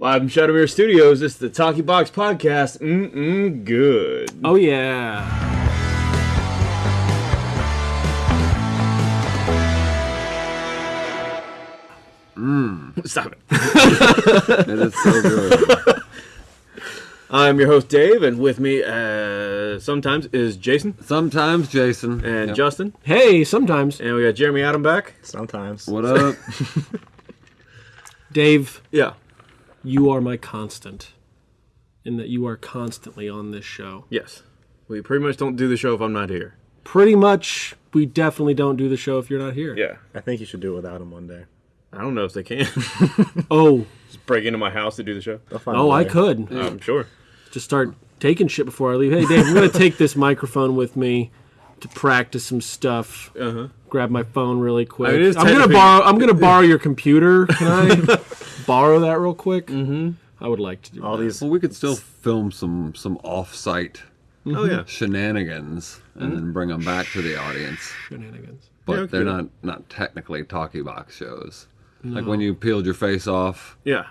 Live from Shadowmere Studios, this is the Talkie Box Podcast. Mm-mm, good. Oh yeah. Stop it. It is so good. I'm your host, Dave, and with me, uh, sometimes, is Jason Sometimes, Jason. and Yep. Justin. Hey, sometimes And we got Jeremy Adam back. Sometimes. What up? Dave, Yeah. You are my constant. In that you are constantly on this show. Yes. We pretty much don't do the show if I'm not here. Pretty much, we definitely don't do the show if you're not here. Yeah. I think you should do it without him one day. I don't know if they can. Oh, Just break into my house to do the show. They'll find a oh, I could I'm sure. just start taking shit before I leave. Hey, Dave, I'm gonna take this microphone with me to practice some stuff. Uh-huh. Grab my phone really quick. I mean, I'm gonna borrow. I'm gonna borrow your computer. Can I borrow that real quick? Mm-hmm. I would like to do All that. these. well, we could still film some some off-site Oh, yeah. shenanigans and then bring them back to the audience. shenanigans. But Yeah, they're not not technically talkie box shows. Like when you peeled your face off, Yeah.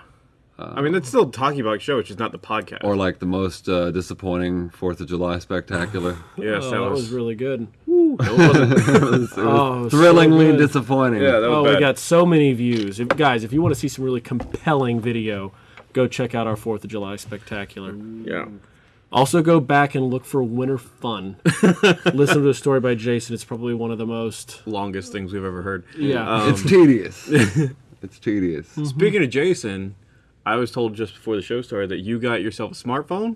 I mean, that's still a Talkie Box show, which is not the podcast. or like the most uh, disappointing Fourth of July spectacular. yes, Oh, that, was, really good. no, it wasn't. it was, it was Oh, thrillingly good. disappointing. yeah, that was Oh, bad. we got so many views. If, guys, if you want to see some really compelling video, go check out our Fourth of July spectacular. Yeah. Also, go back and look for Winter Fun. Listen to a story by Jason. It's probably one of the most. Longest things we've ever heard. Yeah. Um, it's tedious. it's tedious. Speaking of Jason, I was told just before the show started that you got yourself a smartphone.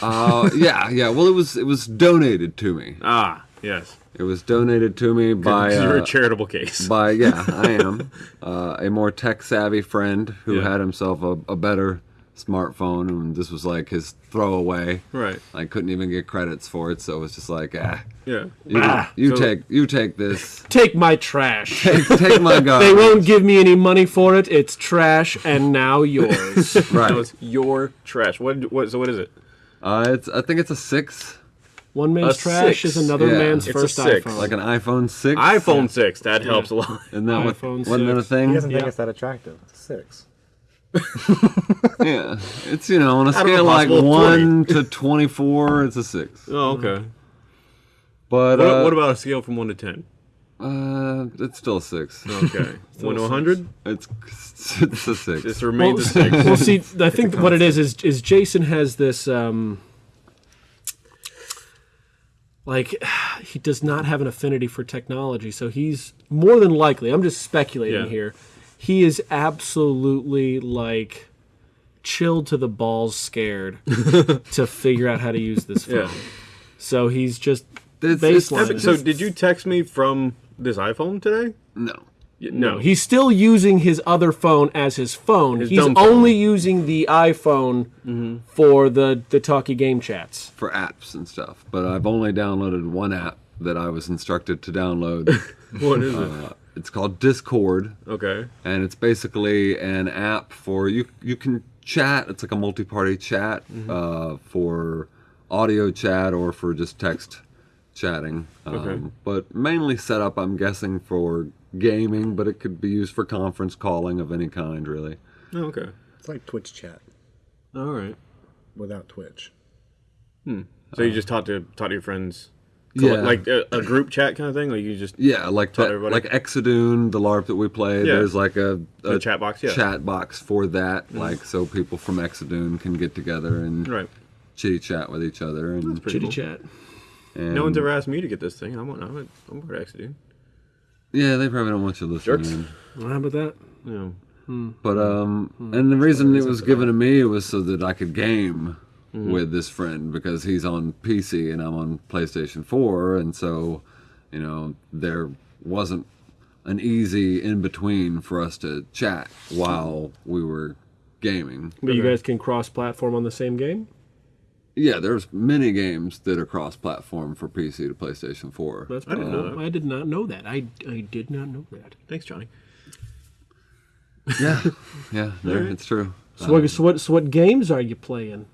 Uh, yeah, yeah. Well, it was it was donated to me. Ah, yes. It was donated to me by You're uh, a charitable case. by yeah, I am uh, a more tech savvy friend who Yeah. had himself a, a better smartphone, and this was like his throwaway. Right. I couldn't even get credits for it, so it was just like, ah, Yeah. you, you So- take you take this, Take my trash. take, take my gun. they won't give me any money for it. It's trash, and now yours. right. That was your trash. What? What? So what is it? Uh, it's I think it's a six, One man's A trash six. is another Yeah. man's It's first six. iPhone. like an iPhone six. iPhone six. That helps a lot. Isn't that what, iPhone wasn't that a thing? He doesn't think it's that attractive. It's a six. Yeah, it's you know on a Out of a scale like possible one to twenty four, it's a six. Oh, okay. But What, uh, what about a scale from one to ten? uh, it's still a six. Okay. one to hundred. It's it's a six. This remains well, a six. well, see, I think what it is is is Jason has this um, like he does not have an affinity for technology, so he's more than likely. I'm just speculating Yeah. here. He is absolutely like chilled to the balls, scared to figure out how to use this phone. Yeah. So he's just It's- it's- baseline. So did you text me from this iPhone today? no. Y- No, he's still using his other phone as his phone. His he's dumb phone. only using the iPhone mm-hmm. for the the talkie game chats. for apps and stuff. But I've only downloaded one app that I was instructed to download. What is it? Uh, uh, it's called Discord, Okay. and it's basically an app for you. You can chat. It's like a multi-party chat uh, for audio chat or for just text chatting. Um, Okay. But mainly set up, I'm guessing, for gaming. But it could be used for conference calling of any kind, really. Oh, okay. It's like Twitch chat All right. without Twitch. Hmm. So you just talk to talk to your friends, Yeah. like a, a group chat kind of thing. Like you just Yeah, like Tell that, everybody. like Exadune, the LARP that we play. Yeah. There's like a, The a chat box, yeah. Mm-hmm. chat box for that, like so people from Exadune can get together and right. chitty chat with each other. And, Pretty Chitty cool. chat. and No one's ever asked me to get this thing. I'm I'm I'm part of dude. yeah, they probably don't want you listening. Jerks. in. Well, how about that? Yeah. But um, and the reason it was given to me was so that I could game Mm-hmm. with this friend because he's on PC and I'm on PlayStation 4, and so you know there wasn't an easy in between for us to chat while we were gaming. But you guys can cross-platform on the same game. Yeah, there's many games that are cross-platform for PC to PlayStation 4. That's I didn't know that. I did not know that. I, I did not know that. Thanks, Johnny. yeah, yeah, there, it's true. So, what, so what so what games are you playing?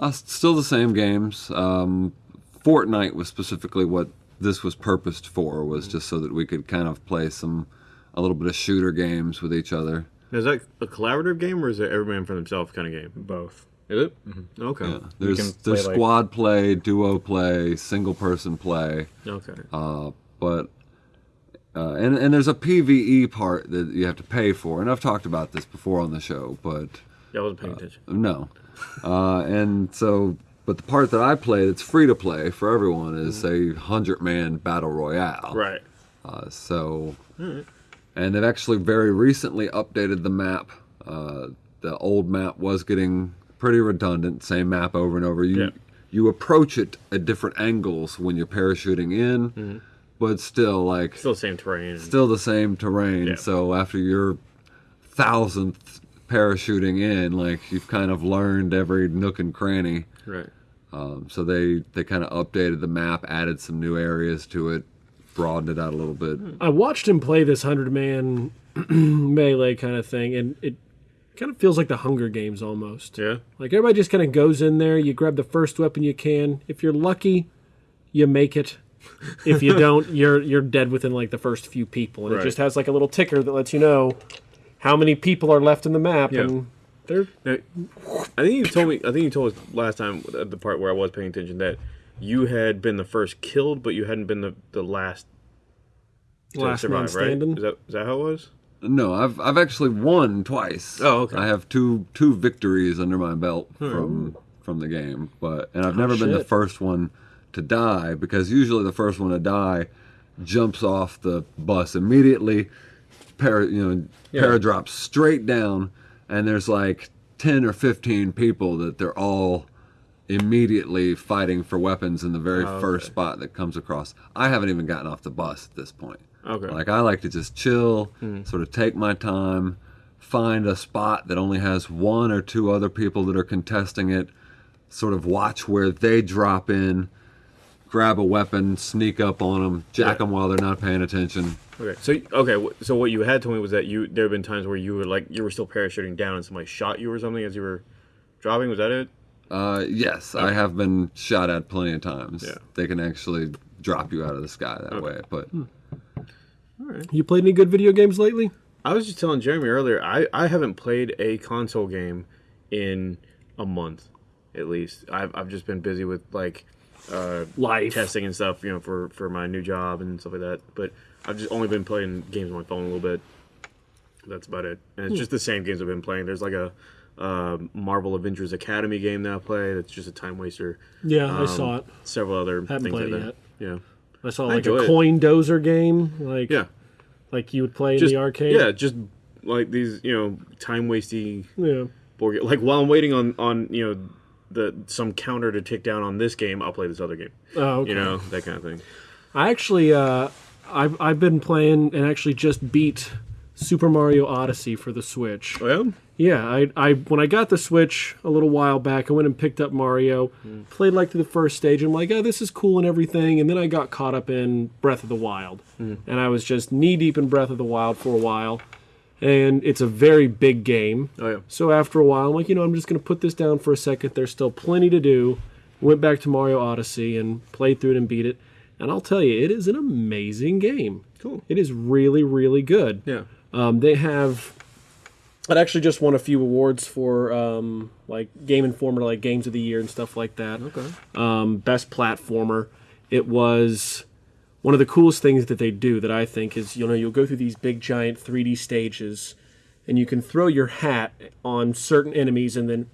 Uh, still the same games. Um, Fortnite was specifically what this was purposed for, was just so that we could kind of play some, a little bit of shooter games with each other. Is that a collaborative game or is it every man for themselves kind of game? Both. Is it? Okay. Yeah. There's can there's like- squad play, duo play, single person play, Okay. uh, but uh, and and there's a PVE part that you have to pay for, and I've talked about this before on the show, but yeah, I wasn't paying attention. no, uh, and so but the part that I play that's free to play for everyone is a hundred man battle royale, Right. Uh, so, and they've actually very recently updated the map. Uh, the old map was getting pretty redundant, same map over and over. You Yeah. you approach it at different angles when you're parachuting in, but still like Still the same terrain. still the same terrain. Yeah. So after your thousandth parachuting in, like you've kind of learned every nook and cranny. Right. Um, so they they kind of updated the map, added some new areas to it, broadened it out a little bit. I watched him play this hundred man melee kind of thing, and it kind of feels like the Hunger Games almost. Yeah. Like everybody just kind of goes in there, you grab the first weapon you can. If you're lucky, you make it. If you don't, you're you're dead within like the first few people, and Right. it just has like a little ticker that lets you know how many people are left in the map, Yeah. and they're Now, I think you told me. I think you told us last time at the part where I was paying attention that you had been the first killed, but you hadn't been the, the last to last man survive. Right? standing. Is that is that how it was? No, I've I've actually won twice. Oh, okay. I have two two victories under my belt hmm. from from the game, but and I've oh, never been the first one to die because usually the first one to die jumps off the bus immediately, para you know Yeah. paradrops straight down, and there's like ten or fifteen people that they're all immediately fighting for weapons in the very Oh, first okay. spot that comes across. I haven't even gotten off the bus at this point. Okay. Like I like to just chill, hmm. sort of take my time, find a spot that only has one or two other people that are contesting it, sort of watch where they drop in, grab a weapon, sneak up on them, jack Yeah. them while they're not paying attention. Okay. So okay. So what you had told me was that you there have been times where you were like you were still parachuting down and somebody shot you or something as you were dropping. Was that it? Uh, yes, I have been shot at plenty of times. Yeah. They can actually drop you out of the sky that way, but You played any good video games lately? I was just telling Jeremy earlier. I I haven't played a console game in a month, at least. I've I've just been busy with like uh, Life. testing and stuff, you know, for for my new job and stuff like that. But I've just only been playing games on my phone a little bit. That's about it. And it's just the same games I've been playing. There's like a uh, Marvel Avengers Academy game that I play. That's just a time waster. Yeah, I Um, saw it. Several other Haven't things played like it that. Yeah. I saw like enjoy a it. coin dozer game, like Yeah. like you would play Just in the arcade. Yeah, just like these, you know, time wasty yeah. board. Like while I'm waiting on on you know the some counter to tick down on this game, I'll play this other game. Oh, okay. You know that kind of thing. I actually, uh, I've I've been playing and actually just beat Super Mario Odyssey for the Switch. Oh yeah. Yeah, I, I when I got the Switch a little while back, I went and picked up Mario, played like through the first stage. I'm like, oh, this is cool and everything, and then I got caught up in Breath of the Wild, and I was just knee deep in Breath of the Wild for a while, and it's a very big game. Oh yeah. So after a while, I'm like, you know, I'm just gonna put this down for a second. There's still plenty to do. Went back to Mario Odyssey and played through it and beat it, and I'll tell you, it is an amazing game. Cool. It is really, really good. Yeah. Um, they have. It actually just won a few awards for um, like Game Informer, like Games of the Year and stuff like that. Okay. Um, best platformer. It was one of the coolest things that they do that I think is you know you'll go through these big giant 3D stages, and you can throw your hat on certain enemies and then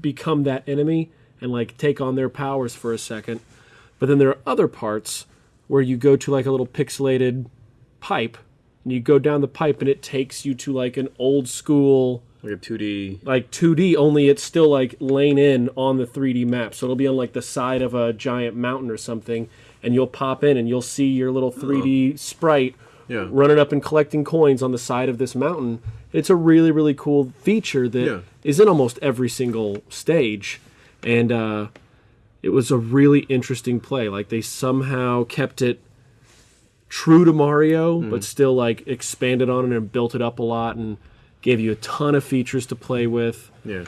become that enemy and like take on their powers for a second. But then there are other parts where you go to like a little pixelated pipe and you go down the pipe and it takes you to like an old school Like a 2D. like 2D only it's still like laying in on the 3D map. So it'll be on like the side of a giant mountain or something and you'll pop in and you'll see your little 3D sprite Yeah. running up and collecting coins on the side of this mountain. It's a really really cool feature that is Yeah. in almost every single stage and uh it was a really interesting play. Like they somehow kept it true to Mario, Hmm. but still like expanded on it and built it up a lot and gave you a ton of features to play with. Yeah.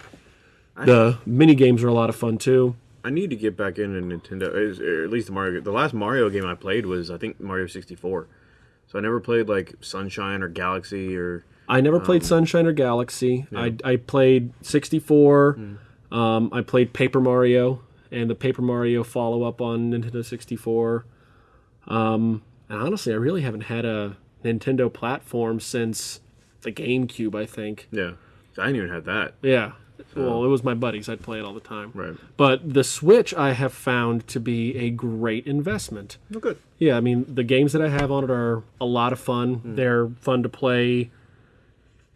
The mini games are a lot of fun too. I need to get back into Nintendo, or at least the Mario. The last Mario game I played was I think Mario 64. So I never played like Sunshine or Galaxy or I never Um, played Sunshine or Galaxy. I, I played 64. Hmm. Um, I played Paper Mario and the Paper Mario follow up on Nintendo 64. Um, and honestly, I really haven't had a Nintendo platform since the GameCube, I think. Yeah. I didn't even have that. Yeah. Well, it was my buddies. I'd play it all the time. Right. But the Switch I have found to be a great investment. Oh, good. Yeah, I mean, the games that I have on it are a lot of fun. Hmm. They're fun to play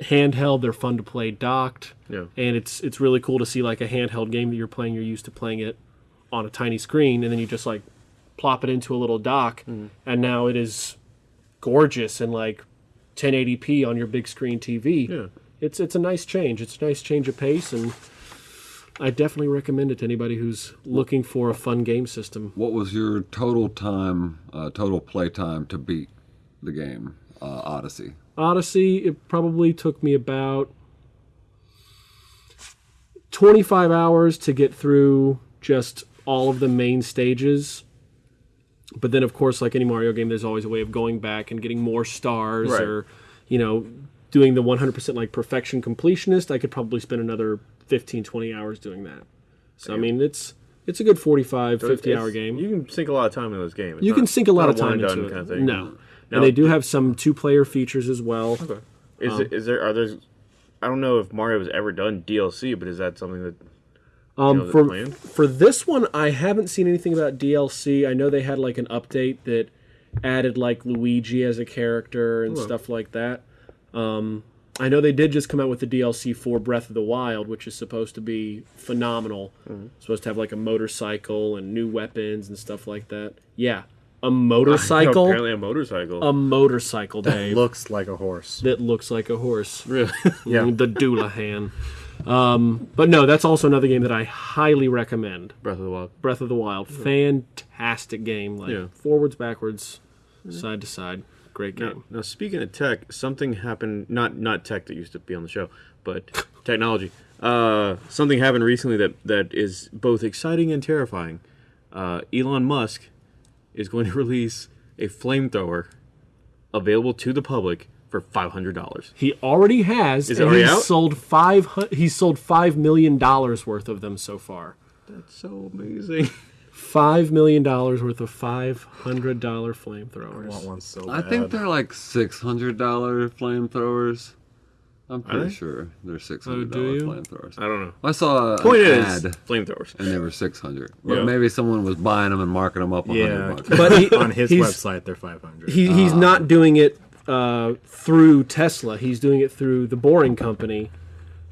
handheld, they're fun to play docked. Yeah. And it's it's really cool to see like a handheld game that you're playing, you're used to playing it on a tiny screen and then you just like plop it into a little dock Hmm. and now it is gorgeous and like 1080p on your big screen TV. Yeah. It's it's a nice change. It's a nice change of pace and I definitely recommend it to anybody who's looking for a fun game system. What was your total time, uh, total play time to beat the game uh, Odyssey? Odyssey, it probably took me about 25 hours to get through just all of the main stages. But then, of course, like any Mario game, there's always a way of going back and getting more stars Right. or, you know, doing the 100% like perfection completionist. I could probably spend another 15, 20 hours doing that. So, I mean, it's it's a good 45, 50 hour game. You can sink a lot of time in those games. It's You not- can sink a lot of time into it. kind of thing. No. Now- and they do have some two player features as well. Okay. Is Um, it, is there are there? I don't know if Mario has ever done DLC, but is that something that Um, know for for this one, I haven't seen anything about DLC. I know they had like an update that added like Luigi as a character and stuff like that. Um, I know they did just come out with the DLC for Breath of the Wild, which is supposed to be phenomenal. Mm-hmm. Supposed to have like a motorcycle and new weapons and stuff like that. Yeah, a motorcycle, apparently a motorcycle. a motorcycle, Dave, Looks like a horse. that looks like a horse. really? Yeah. the Doulahan. Um, but no, that's also another game that I highly recommend. Breath of the Wild. Breath of the Wild, fantastic game. Like Yeah. forwards, backwards, side to side, great Now, game. now, speaking of tech, something happened. Not not tech that used to be on the show, but technology. Uh, something happened recently that that is both exciting and terrifying. Uh, Elon Musk is going to release a flamethrower available to the public for five hundred dollars. He already has. Is it already he's out? sold five. He's sold five million dollars worth of them so far. That's so amazing. Five million dollars worth of five hundred dollar I want flamethrowers. one so bad. I think they're like six hundred dollar flamethrowers. I'm pretty they? sure they're six hundred dollar dollar you? flamethrowers. I don't know. I saw Point an is, ad flamethrowers. and they were six hundred. But Yeah. maybe someone was buying them and marking them up a Yeah, bucks. But he, on his website they're 500. he, he's not doing it uh, through Tesla. He's doing it through the Boring Company,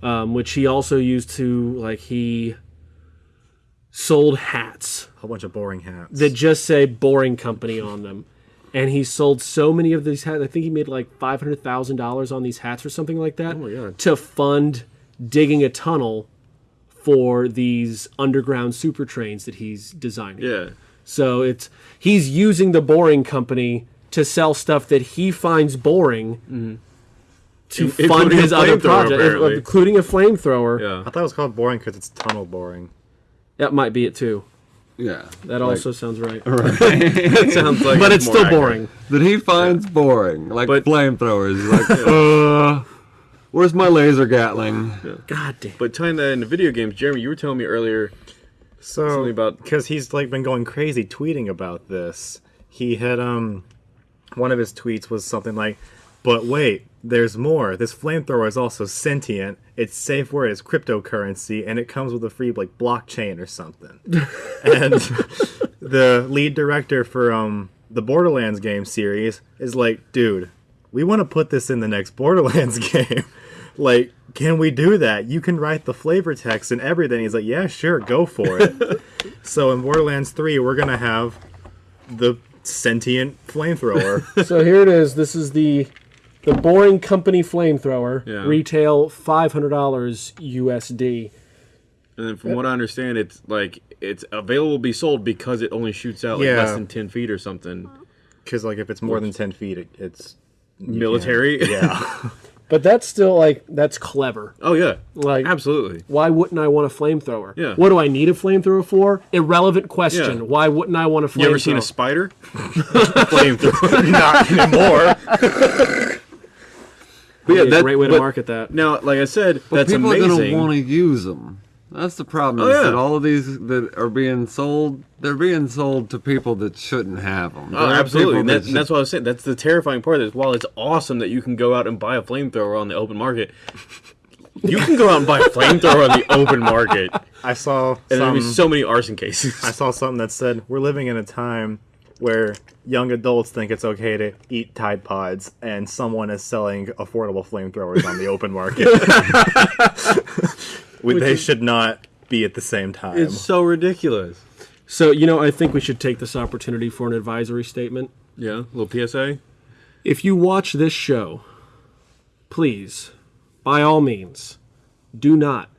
um, which he also used to like he sold hats a whole bunch of boring hats. that just say Boring Company on them. And he sold so many of these hats. I think he made like five hundred thousand dollars on these hats or something like that oh God. to fund digging a tunnel for these underground super trains that he's designing. Yeah. So it's he's using the boring company to sell stuff that he finds boring mm-hmm. to In- fund his other project, apparently. including a flamethrower. Yeah. I thought it was called boring because it's tunnel boring. That might be it too. Yeah, That Like, also sounds right. Right. It sounds like but it's more still accurate. boring. that he finds boring, like But- flamethrowers. He's like, uh, where's my laser gatling? God damn. But tying that into video games, Jeremy, you were telling me earlier So Something about- because he's like been going crazy tweeting about this. He had um one of his tweets was something like, "But wait, there's more. This flamethrower is also sentient. Its safe word is cryptocurrency, and it comes with a free like blockchain or something." and the lead director for um the Borderlands game series is like, "Dude, we want to put this in the next Borderlands game. like, can we do that? You can write the flavor text and everything." He's like, "Yeah, sure, go for it." so in Borderlands 3, we're going to have the sentient flamethrower. So here it is. This is the the boring company flamethrower. Yeah. Retail five hundred dollars USD. And then from what I understand, it's like it's available to be sold because it only shoots out like Yeah. less than ten feet or something. Because like if it's more than 10 feet, it, it's Military. can't- Yeah. But that's still like that's clever. oh yeah. Like Absolutely. why wouldn't I want a flamethrower? Yeah. What do I need a flamethrower for? Irrelevant question. Yeah. Why wouldn't I want a flamethrower? You ever seen a spider? Flamethrower. Not anymore. But yeah, Be a great way to market that. Now, like I said, But that's people amazing. are gonna want to use them. That's the problem. Oh, is yeah. that all of these that are being sold, they're being sold to people that shouldn't have them. Oh, absolutely. And, that, and that's what I was saying. That's the terrifying part. Is while it's awesome that you can go out and buy a flamethrower on the open market, you can go out and buy a flamethrower on the open market, I saw there'll be so many arson cases. I saw something that said we're living in a time where young adults think it's okay to eat Tide Pods, and someone is selling affordable flamethrowers on the open market. We- they should not be at the same time. It's so ridiculous. So you know, I think we should take this opportunity for an advisory statement. Yeah, a little PSA. If you watch this show, please, by all means, do not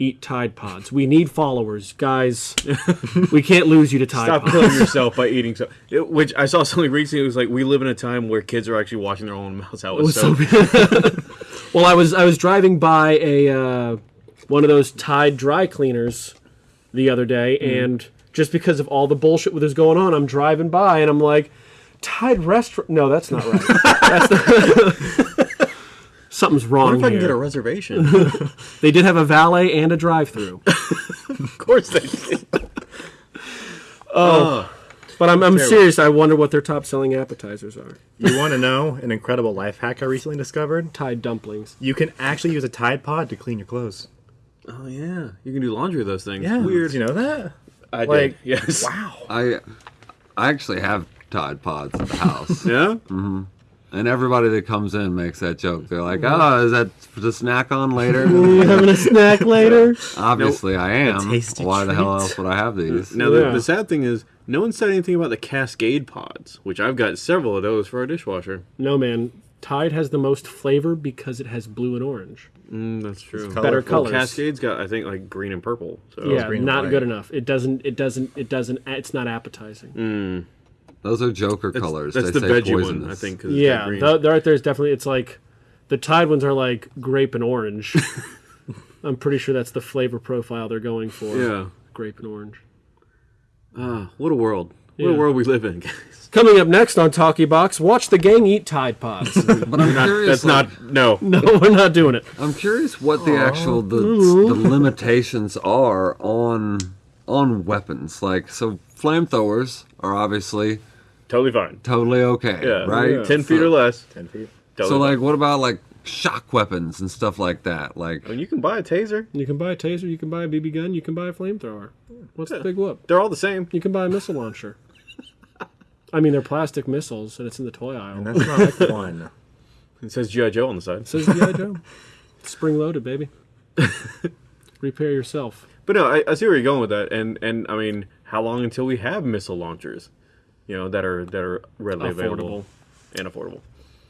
eat Tide Pods. We need followers, guys. we can't lose you to Tide Stop Pods. killing yourself by eating so. It, which I saw something recently. It was like we live in a time where kids are actually washing their own mouths out with soap. Well, I was I was driving by a uh, one of those Tide dry cleaners the other day, and just because of all the bullshit that was going on, I'm driving by and I'm like, Tide restaurant? No, that's not right. that's the Something's What wrong if I can here. get a reservation? They did have a valet and a drive-through, of course they did. Oh, but I'm, I'm serious. I wonder what their top-selling appetizers are. You want to know an incredible life hack I recently discovered? Tide dumplings. You can actually use a Tide Pod to clean your clothes. Oh yeah, you can do laundry with those things. Yeah, weird. Did you know that? I Like, did. Yes. Wow. I, I actually have Tide Pods at the house, Yeah. Mm-hmm. And everybody that comes in makes that joke. They're like, "Oh, is that to snack on later?" You having a snack later? Obviously, I am. tasty Why the hell else would I have these? Now Yeah. the, the sad thing is, no one said anything about the Cascade pods, which I've got several of those for our dishwasher. No, man. Tide has the most flavor because it has blue and orange. Mm, that's true. It's Better colorful. colors. Cascade's got, I think, like green and purple. So yeah, green not good enough. It doesn't. It doesn't. It doesn't. It's not appetizing. Those are Joker that's, colors. that's they the say veggie poisonous. one, I think. Yeah, the, the right there's definitely. It's like the Tide ones are like grape and orange. I'm pretty sure that's the flavor profile they're going for. yeah. grape and orange. Ah, what a world. What Yeah. a world we live in, guys. Coming up next on Talkie Box, watch the gang eat Tide Pods. But I'm curious. That's like, not no. no, we're not doing it. I'm curious what the actual the, the limitations are on on weapons. Like, so flamethrowers are obviously Totally fine. totally okay, Yeah. right? Ten feet So- or less. Ten feet. Totally So, fine. like, what about like shock weapons and stuff like that? Like, Well, you can buy a taser. You can buy a taser, you can buy a BB gun, you can buy a flamethrower. What's the big whoop? They're all the same. You can buy a missile launcher. I mean, they're plastic missiles, and it's in the toy aisle. And That's not fun. It says GI Joe on the side. It Says G.I. Joe. Spring loaded, baby. Repair yourself. But no, I, I see where you're going with that, and and I mean, how long until we have missile launchers, you know, that are that are readily available and affordable?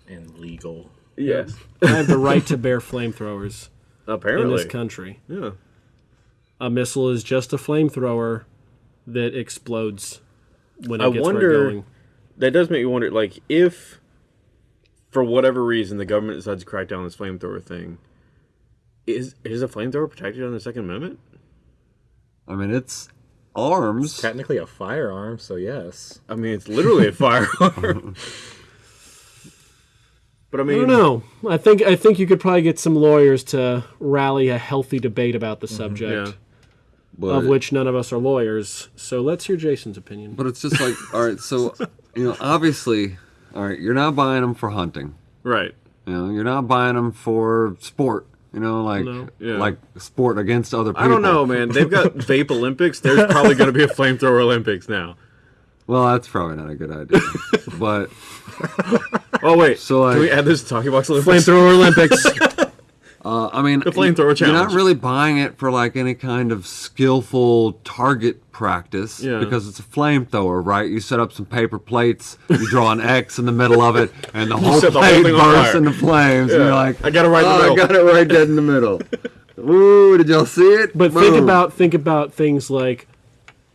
and legal. Yes, I have the right to bear flamethrowers in apparently. this country. Yeah, A missile is just a flamethrower that explodes when it I gets where wonder- it's going. that does make me wonder, like, if for whatever reason the government decides to crack down on this flamethrower thing, is is a flamethrower protected under the Second Amendment? I mean, it's arms. Technically a firearm, so yes. I mean, it's literally a firearm. but I mean, I don't know. I think I think you could probably get some lawyers to rally a healthy debate about the mm-hmm. subject, yeah. But, of which none of us are lawyers. So let's hear Jason's opinion. but it's just like, all right, so you know, obviously, all right, you're not buying them for hunting. Right. You know, you're not buying them for sport. You know, like No. Yeah. like sport against other people. I don't know, man. They've got vape Olympics. There's probably going to be a flamethrower Olympics now. Well, that's probably not a good idea. but Oh wait, So, like- can we add this to Talkie Box Olympics? Flamethrower Olympics. uh, I mean, The flamethrower You're not really buying it for like any kind of skillful target practice Yeah. because it's a flamethrower, right? You set up some paper plates, you draw an X in the middle of it, and the whole set the whole plate thing bursts fire. into flames. And you're like, I got it right in the "Oh, middle." I got it right dead in the middle. Ooh, did y'all see it? But think about think about things like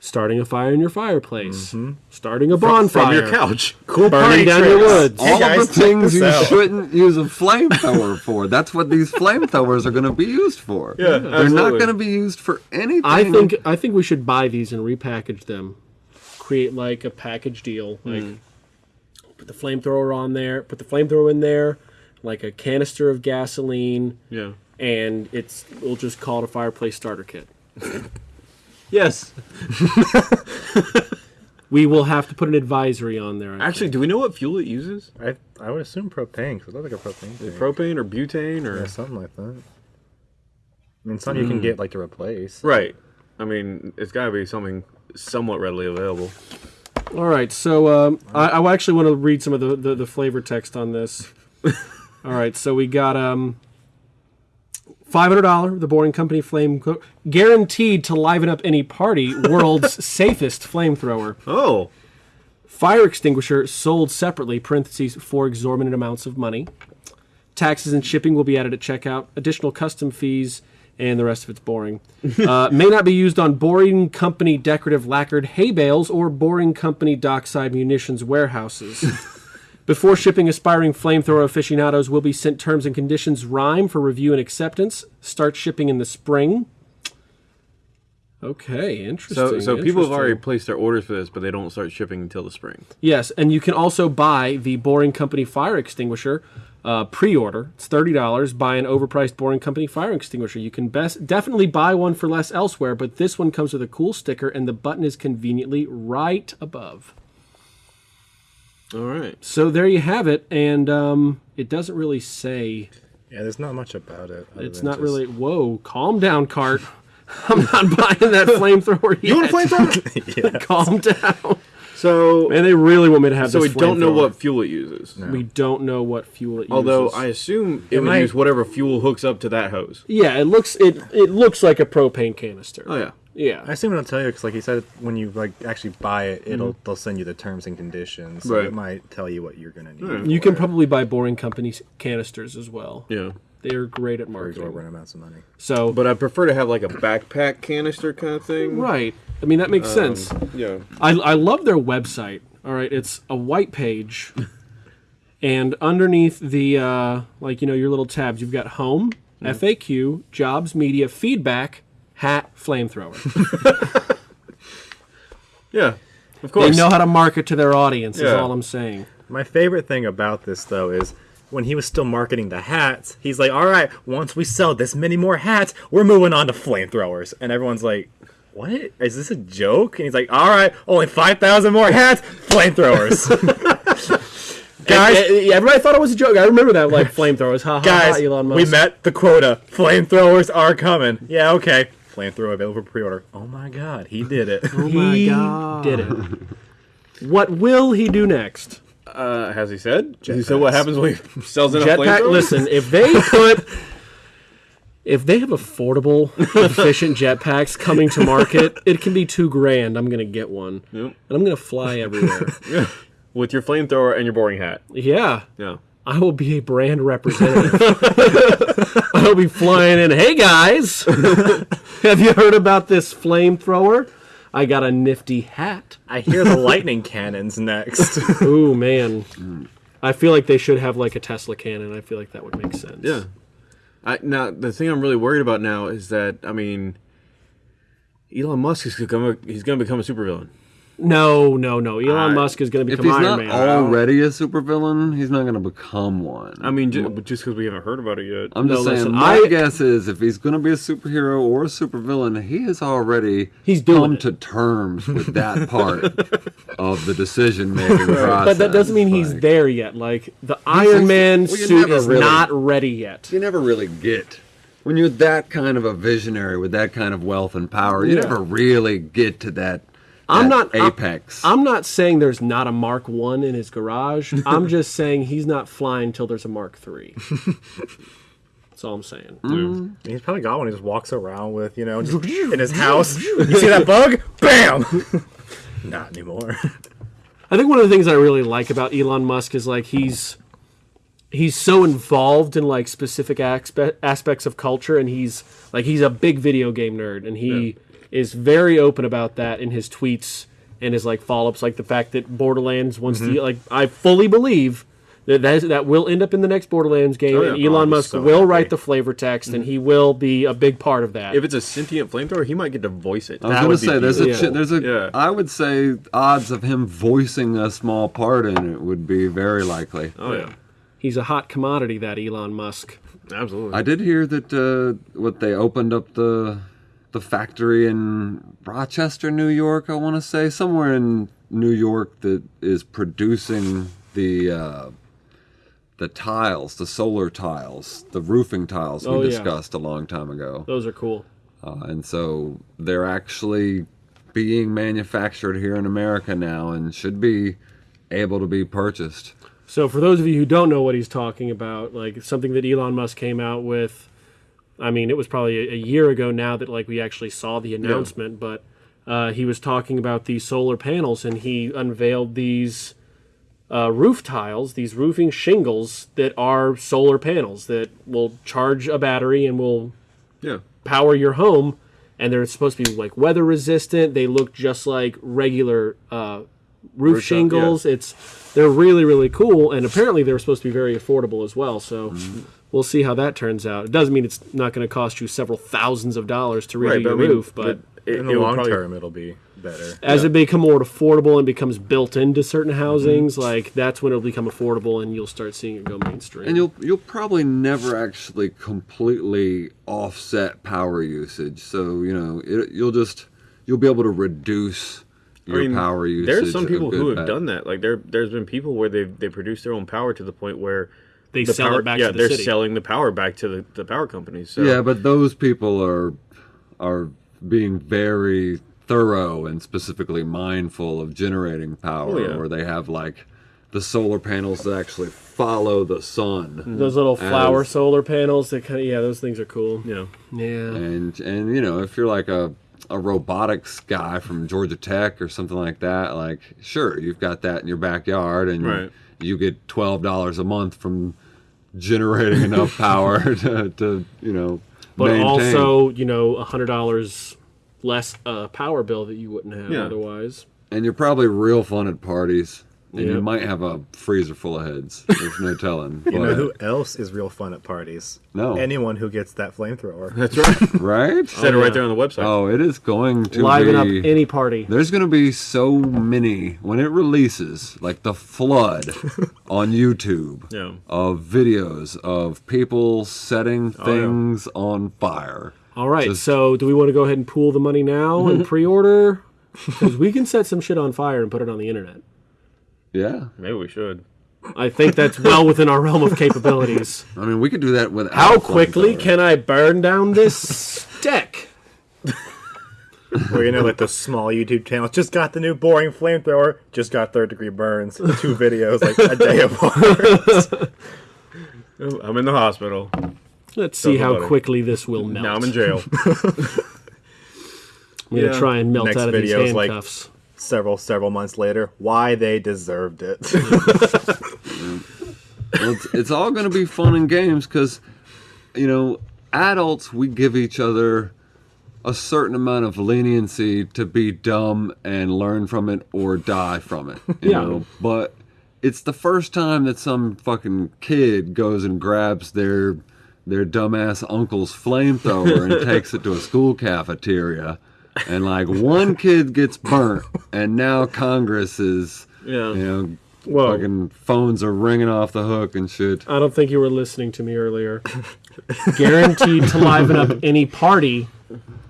starting a fire in your fireplace, mm-hmm. starting a bonfire, from your couch. cool Burning burning down your tricks. woods. all guys, of the things you out. shouldn't use a flamethrower for. That's what these flamethrowers are going to be used for. Yeah, They're absolutely. not going to be used for anything. I think I think we should buy these and repackage them, create like a package deal, hmm. like put the flamethrower on there, put the flamethrower in there, like a canister of gasoline, Yeah. and it's we'll just call it a fireplace starter kit. Yes. We will have to put an advisory on there. I Actually, do we know what fuel it uses? I I would assume propane because it looks like a propane. Thing. Propane or butane or yeah, something like that. I mean, some you can get like to replace. right? I mean, it's got to be something somewhat readily available. All right, so um, I, I actually want to read some of the, the, the flavor text on this. All right, so we got um, five hundred dollar the Boring Company flame co- guaranteed to liven up any party. World's safest flamethrower. Oh, Fire extinguisher sold separately. Parentheses for exorbitant amounts of money. Taxes and shipping will be added at checkout. Additional custom fees. And the rest of it's boring. uh, may not be used on Boring Company decorative lacquered hay bales or Boring Company dockside munitions warehouses. Before shipping, aspiring flamethrower aficionados will be sent terms and conditions rhyme for review and acceptance. Start shipping in the spring. Okay, interesting. so so people have already placed their orders for this, but they don't start shipping until the spring. Yes, and you can also buy the Boring Company fire extinguisher uh, pre-order. It's thirty dollars. Buy an overpriced Boring Company fire extinguisher. You can best definitely buy one for less elsewhere, but this one comes with a cool sticker, and the button is conveniently right above. All right. So there you have it, and um, it doesn't really say. Yeah, there's not much about it. It's not just- really. Whoa, calm down, Cart. I'm not buying that flamethrower. You want yet. to flamethrower? Calm down. so And they really want me to have so we don't know what fuel it uses. We don't know what fuel it uses. Although uses. I assume it, It would might- use whatever fuel hooks up to that hose. Yeah, it looks it it looks like a propane canister. Oh yeah. I assume it'll tell you because, like you said, when you like actually buy it, it'll mm-hmm. they'll send you the terms and conditions. So Right. it might tell you what you're gonna need. Right. You can it probably buy Boring Company's canisters as well. Yeah. They're great at for marketing. exorbitant amounts of money. So, But I prefer to have like a backpack canister kind of thing. right. I mean that makes um, sense. Yeah. I I love their website. All right, it's a white page, and underneath the uh, like you know your little tabs, you've got home, mm-hmm. FAQ, jobs, media, feedback, hat, flamethrower. Yeah. Of course. they know how to market to their audience. Is all I'm saying. My favorite thing about this though is when he was still marketing the hats, he's like, "All right, once we sell this many more hats, we're moving on to flamethrowers," and everyone's like. What is this a joke? And he's like, "All right, only five thousand more hats, flamethrowers." guys, And- and everybody thought it was a joke. I remember that like flamethrowers. Ha ha ha. guys, Elon Musk. we met the quota. Flamethrowers are coming. Yeah, okay. Flamethrower available for pre-order. Oh my god, he did it. Oh my He god. Did it. What will he do next? Uh, has he said? Has he said what happens when he sells in a Jetpack. flamethrower? Listen, if they put, if they have affordable, efficient jetpacks coming to market, it can be two grand. I'm gonna get one, Yep. and I'm gonna fly everywhere. With your flamethrower and your boring hat. yeah, Yeah. I will be a brand representative. I'll be flying in. Hey guys, have you heard about this flamethrower? I got a nifty hat. I hear the lightning cannons next. Ooh man, I feel like they should have like a Tesla cannon. I feel like that would make sense. Yeah. I, now the thing I'm really worried about now is that I mean, Elon Musk is gonna he's gonna become a supervillain. No, no, no. Elon I- Musk is going to If become he's Iron not Man. already a supervillain, he's not going to become one. I mean, just because we haven't heard about it yet. I'm No, just saying. listen, my I- guess is if he's going to be a superhero or a supervillain, he has already He's come it. to terms with that part of the decision making process. But that doesn't mean he's there yet. Like the Iron Man well, suit is really- not ready yet. You never really get when you're that kind of a visionary with that kind of wealth and power. You Yeah. never really get to that. I'm that not- I'm- apex. I'm not saying there's not a Mark One in his garage. I'm just saying he's not flying till there's a Mark Three. That's all I'm saying. Mm-hmm. He's probably got one. He just walks around with, you know, just in his house. You see that bug? Bam! Not anymore. I think one of the things I really like about Elon Musk is like he's he's so involved in like specific aspe- aspects of culture, and he's like he's a big video game nerd, and he is very open about that in his tweets and his like follow-ups, like the fact that Borderlands wants Mm-hmm. to like I fully believe. That, that, is, that will end up in the next Borderlands game, Oh, yeah. and Oh, Elon I'm Musk so will happy. write the flavor text, and he will be a big part of that. If it's a sentient flamethrower, he might get to voice it. I was going would to say there's a beautiful. there's a Yeah. I would say odds of him voicing a small part in it would be very likely. oh yeah. he's a hot commodity. That Elon Musk. Absolutely. I did hear that uh, what they opened up the the factory in Rochester, New York. I want to say somewhere in New York that is producing the uh, the tiles, the solar tiles, the roofing tiles we Oh, yeah. discussed a long time ago. Those are cool. Uh, and so they're actually being manufactured here in America now and should be able to be purchased. So for those of you who don't know what he's talking about, like something that Elon Musk came out with, I mean, it was probably a, year ago now that like we actually saw the announcement, but uh, he was talking about these solar panels and he unveiled these uh, roof tiles, these roofing shingles that are solar panels that will charge a battery and will yeah. power your home. And they're supposed to be like weather resistant. They look just like regular uh, roof shingles. It's they're really really cool. And apparently they're supposed to be very affordable as well. So Mm-hmm. We'll see how that turns out it doesn't mean it's not going to cost you several thousands of dollars to redo Right, your roof but, it, In the long probably- term, it'll be better. as it become more affordable and becomes built into certain Mm-hmm. housings like that's when it'll become affordable and you'll start seeing it go mainstream And you'll you'll probably never actually completely offset power usage. So you know it, you'll just you'll be able to reduce your I mean, power usage. There's some people who have bit. done that. Like there, there's been people where they they produce their own power to the point where they the sell power, it back yeah, to the they're city selling the power back to the, the power companies. So Yeah, but those people are are being very thorough and specifically mindful of generating power, Oh, yeah. where they have like the solar panels that actually follow the sun. Mm-hmm. those little flower As- solar panels that kind of yeah those things are cool yeah, yeah and and you know if you're like a a robotics guy from Georgia Tech or something like that, like sure you've got that in your backyard and Right. you get twelve dollars a month from generating enough power to, to you know but maintain. also you know a hundred dollars less uh, power bill that you wouldn't have Yeah. otherwise. and you're probably real fun at parties. And you might have a freezer full of heads. There's no telling. You know who else is real fun at parties? No. Anyone who gets that flamethrower. that's right. right? Said it yeah. right there on the website. Oh, it is going to Liven up any party. There's going to be so many when it releases, like the flood on YouTube Yeah. of videos of people setting oh, yeah. things on fire. All right, Just- so do we want to go ahead and pool the money now and pre-order? Because we can set some shit on fire and put it on the internet. Yeah, Maybe we should. I think that's well within our realm of capabilities. I mean, we could do that without. How quickly flamethrower. can I burn down this deck? Or you know, like those small YouTube channels. Just got the new boring flamethrower. Just got third degree burns. Two videos like a day apart. I'm in the hospital. Let's see Tell how somebody. quickly this will melt. Now I'm in jail. I'm gonna Yeah. try and melt Next out of these video like- handcuffs. Several several months later, why they deserved it. well, it's, it's all going to be fun and games because, you know, adults, we give each other a certain amount of leniency to be dumb and learn from it or die from it. You Yeah. know? But it's the first time that some fucking kid goes and grabs their their dumbass uncle's flamethrower and takes it to a school cafeteria. And like one kid gets burnt, and now Congress is, Yeah. you know, Whoa. fucking phones are ringing off the hook and shit. I don't think you were listening to me earlier. Guaranteed to liven up any party.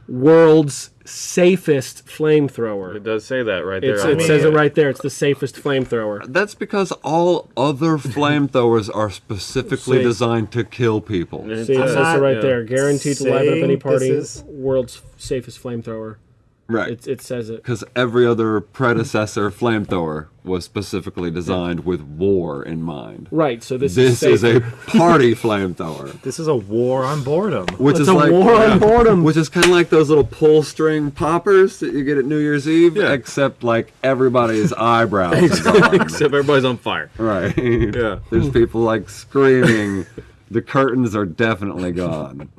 World's safest flamethrower. It does say that right there. It's, it the says it uh, right there. It's the safest flamethrower. That's because all other flamethrowers are specifically See. designed to kill people. See, it says- says it right yeah. there. Guaranteed to liven up any party. is- World's safest flamethrower. Right. It, it says it. Because every other predecessor flamethrower was specifically designed with war in mind. Right. So this, This is is a party flamethrower. this is a war on boredom. Which It's is a like war on boredom. Which is kind of like those little pull string poppers that you get at New Year's Eve, Yeah. except like everybody's eyebrows. Except everybody's on fire. Right. Yeah. There's people like screaming. the curtains are definitely gone.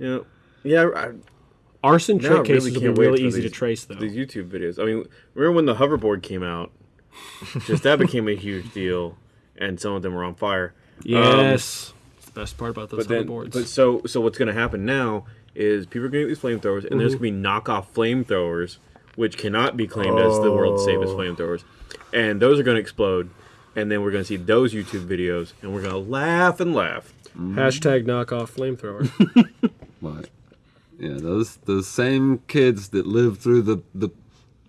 Yeah. Yeah. I, Arson now trick cases really will be really for easy to trace, though. These YouTube videos. I mean, remember when the hoverboard came out? Just that became a huge deal, and some of them were on fire. Um, Yes. It's the best part about those but then, hoverboards. but so so what's going to happen now is people are going to get these flamethrowers, and there's going to be knockoff flamethrowers, which cannot be claimed as the world's safest Oh. flamethrowers, and those are going to explode. and then we're gonna see those YouTube videos, and we're gonna laugh and laugh. Hashtag knockoff flamethrower. But yeah, those those same kids that lived through the the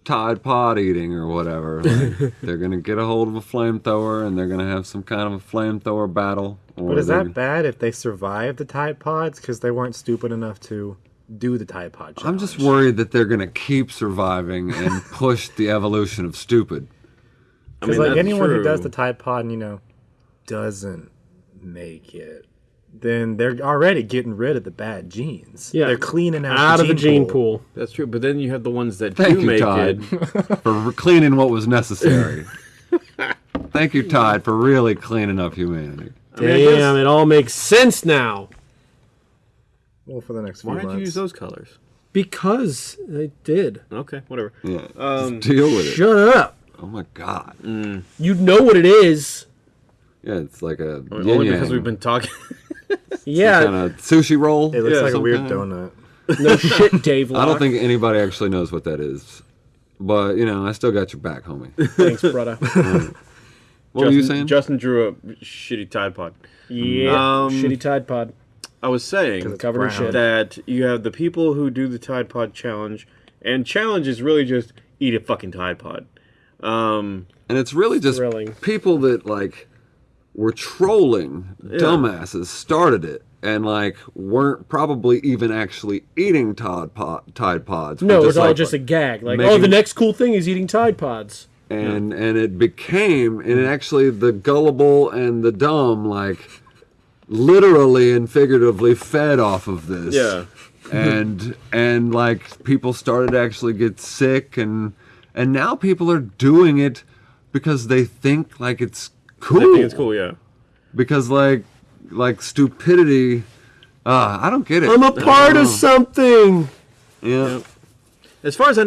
Tide Pod eating or whatever, like, they're gonna get a hold of a flamethrower and they're gonna have some kind of a flamethrower battle. Or But is that bad if they survive the Tide Pods because they weren't stupid enough to do the Tide Pod challenge? I'm just worried that they're gonna keep surviving and push the evolution of stupid. I Because mean, like that's anyone who does the Tide Pod and you know doesn't make it, then they're already getting rid of the bad genes. Yeah. they're cleaning out, Out of the gene pool. pool. That's true, but then you have the ones that Thank do you, make Tide, it. for cleaning what was necessary. Thank you, Todd, for really cleaning up humanity. I mean, Damn, it all makes sense now. Well, for the next few Why did months. you use those colors? Because I did. Okay, whatever. Yeah, Um, just deal with it. Shut up. Oh my god. You know what it is. Yeah, it's like a Only because we've been talking. Yeah. kind of sushi roll. It looks Yeah, like a weird kind. donut. No shit, Dave. I don't think anybody actually knows what that is. But, you know, I still got your back, homie. Thanks, brother. What were you saying? Justin drew a shitty Tide Pod. Yeah. Um, Shitty Tide Pod. I was saying Covered in brown. shit. that you have the people who do the Tide Pod challenge, and challenge is really just eat a fucking Tide Pod. Um, and it's really just Thrilling. people that, like, were trolling dumbasses started it and, like, weren't probably even actually eating Tide, pod, Tide Pods. No, it was all like- just a gag. Like, oh, the next cool thing is eating Tide Pods. and and it became and it actually the gullible and the dumb like literally and figuratively fed off of this Yeah. and and like people started to actually get sick and and now people are doing it because they think like it's cool I think it's cool, yeah. because like like stupidity uh i don't get it. I'm a part of something. yeah. As far as I